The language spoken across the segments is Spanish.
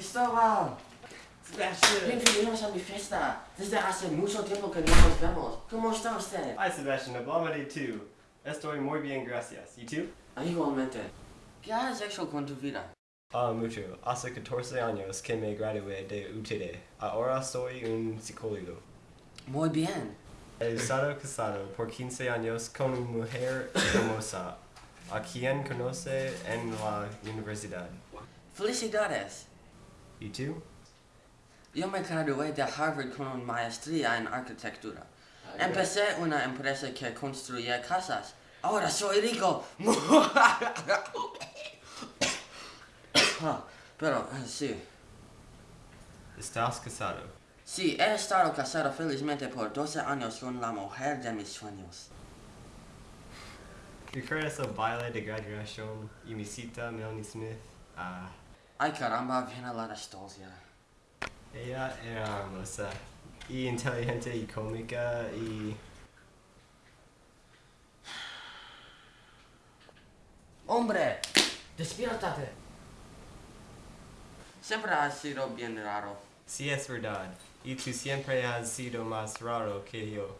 Cristóbal. Sebastian. Bienvenidos a mi fiesta. Desde hace mucho tiempo que no nos vemos. ¿Cómo está usted? Hi, Sebastian. Hablamos de tú. Estoy muy bien, gracias. ¿Y tú? Igualmente. ¿Qué has hecho con tu vida? Ah, mucho. Hace 14 años que me gradué de UTD. Ahora soy un psicólogo. Muy bien. He estado casado por 15 años con una mujer hermosa, a quien conoce en la universidad. Felicidades. ¿Y tú? Yo me gradué de Harvard con maestría en arquitectura. Empecé una empresa que construye casas. Ahora soy rico. Ah, Pero, eh, sí. ¿Estás casado? Sí, he estado casado felizmente por 12 años con la mujer de mis sueños. ¿Recuerdas el baile de graduación y mi cita Melanie Smith? Ah, Ay caramba, viene la nostalgia. ella era hermosa y inteligente y cómica y... Hombre, despiértate. Siempre has sido bien raro. Sí, es verdad. Y tú siempre has sido más raro que yo.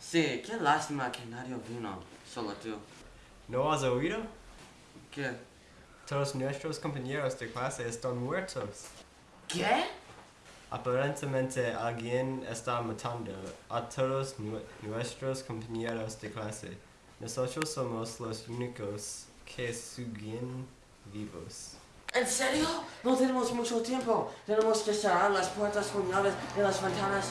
Sí, qué lástima que nadie vino, solo tú. ¿No has oído? ¿Qué? Todos nuestros compañeros de clase están muertos. ¿Qué? Aparentemente alguien está matando a todos nu- nuestros compañeros de clase. Nosotros somos los únicos que siguen vivos. ¿En serio? No tenemos mucho tiempo. Tenemos que cerrar las puertas con llaves y las ventanas.